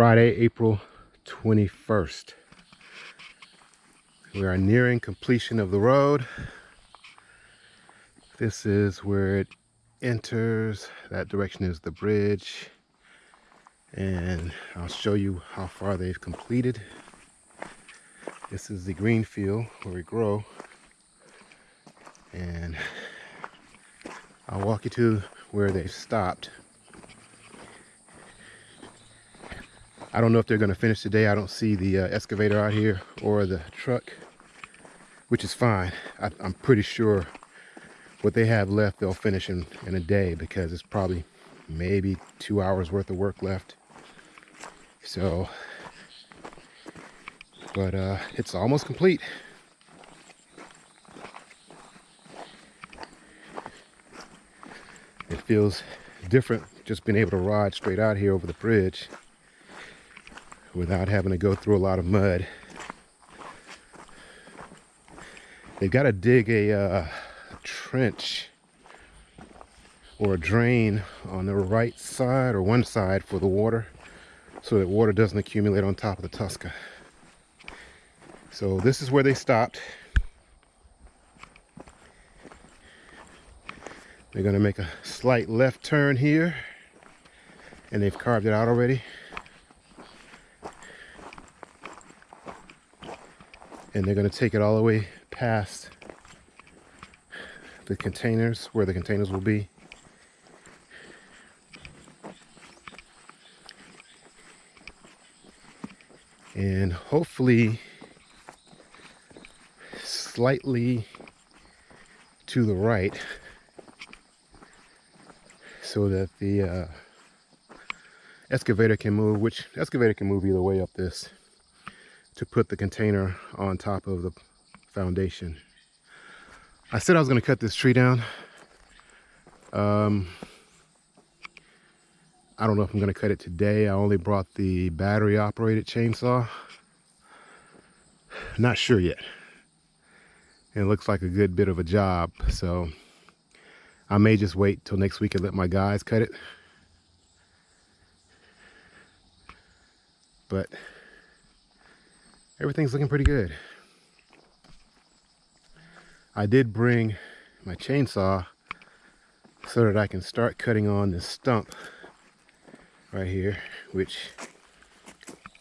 Friday, April 21st. We are nearing completion of the road. This is where it enters. That direction is the bridge. And I'll show you how far they've completed. This is the green field where we grow. And I'll walk you to where they've stopped. I don't know if they're going to finish today. I don't see the uh, excavator out here or the truck, which is fine. I, am pretty sure what they have left, they'll finish in, in a day because it's probably maybe two hours worth of work left. So, but uh, it's almost complete. It feels different just being able to ride straight out here over the bridge without having to go through a lot of mud. They've got to dig a uh, trench or a drain on the right side or one side for the water so that water doesn't accumulate on top of the Tuska. So this is where they stopped. They're going to make a slight left turn here and they've carved it out already. And they're going to take it all the way past the containers where the containers will be. And hopefully slightly to the right so that the uh, excavator can move which excavator can move either way up this to put the container on top of the foundation. I said I was going to cut this tree down. Um, I don't know if I'm going to cut it today. I only brought the battery operated chainsaw. Not sure yet. It looks like a good bit of a job. So I may just wait till next week and let my guys cut it. But everything's looking pretty good. I did bring my chainsaw so that I can start cutting on this stump right here, which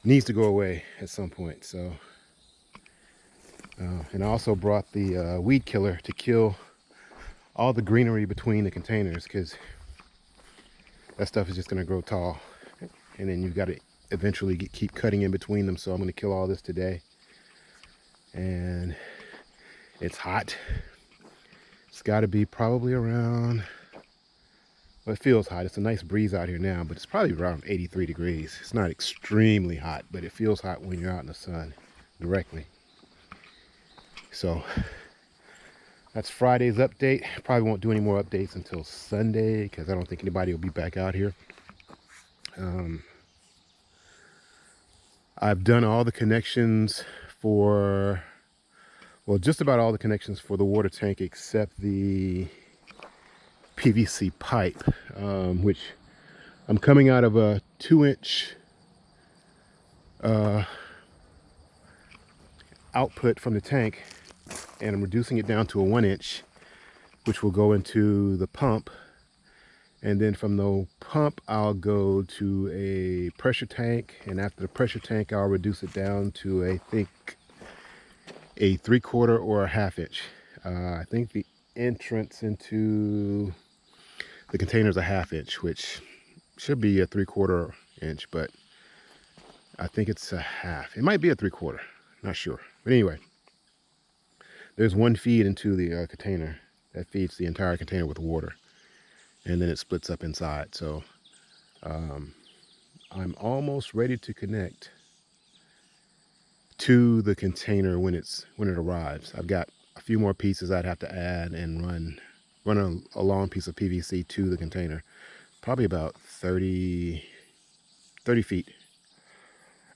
needs to go away at some point. So, uh, and I also brought the uh, weed killer to kill all the greenery between the containers because that stuff is just going to grow tall. And then you've got to eventually get, keep cutting in between them. So I'm going to kill all this today. And it's hot. It's got to be probably around, well, it feels hot. It's a nice breeze out here now, but it's probably around 83 degrees. It's not extremely hot, but it feels hot when you're out in the sun directly. So that's Friday's update. Probably won't do any more updates until Sunday because I don't think anybody will be back out here. Um, I've done all the connections for, well, just about all the connections for the water tank except the PVC pipe, um, which I'm coming out of a two inch uh, output from the tank and I'm reducing it down to a one inch, which will go into the pump. And then from the pump I'll go to a pressure tank and after the pressure tank I'll reduce it down to I think a three quarter or a half inch. Uh, I think the entrance into the container is a half inch which should be a three quarter inch but I think it's a half. It might be a three quarter not sure. But anyway there's one feed into the uh, container that feeds the entire container with water and then it splits up inside. So um, I'm almost ready to connect to the container when it's when it arrives. I've got a few more pieces I'd have to add and run run a, a long piece of PVC to the container. Probably about 30, 30 feet.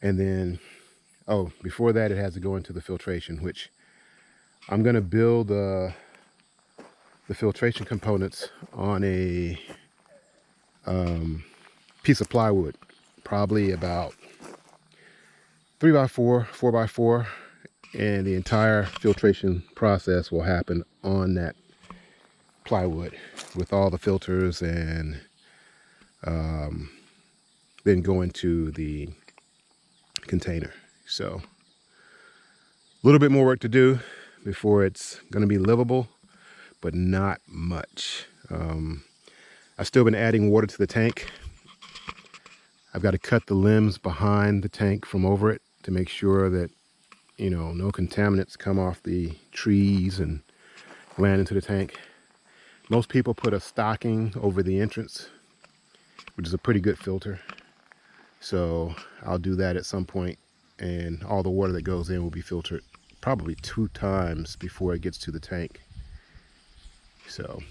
And then, oh, before that it has to go into the filtration, which I'm going to build a, the filtration components on a um, piece of plywood, probably about three by four, four by four, and the entire filtration process will happen on that plywood with all the filters and um, then go into the container. So a little bit more work to do before it's going to be livable, but not much. Um, I've still been adding water to the tank. I've got to cut the limbs behind the tank from over it to make sure that, you know, no contaminants come off the trees and land into the tank. Most people put a stocking over the entrance, which is a pretty good filter. So I'll do that at some point and all the water that goes in will be filtered probably two times before it gets to the tank. So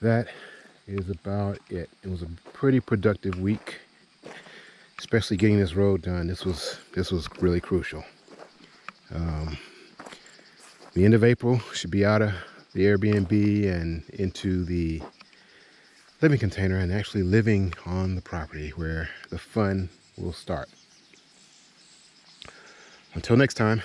that is about it. It was a pretty productive week, especially getting this road done. This was this was really crucial. Um, the end of April should be out of the Airbnb and into the living container and actually living on the property where the fun will start. Until next time.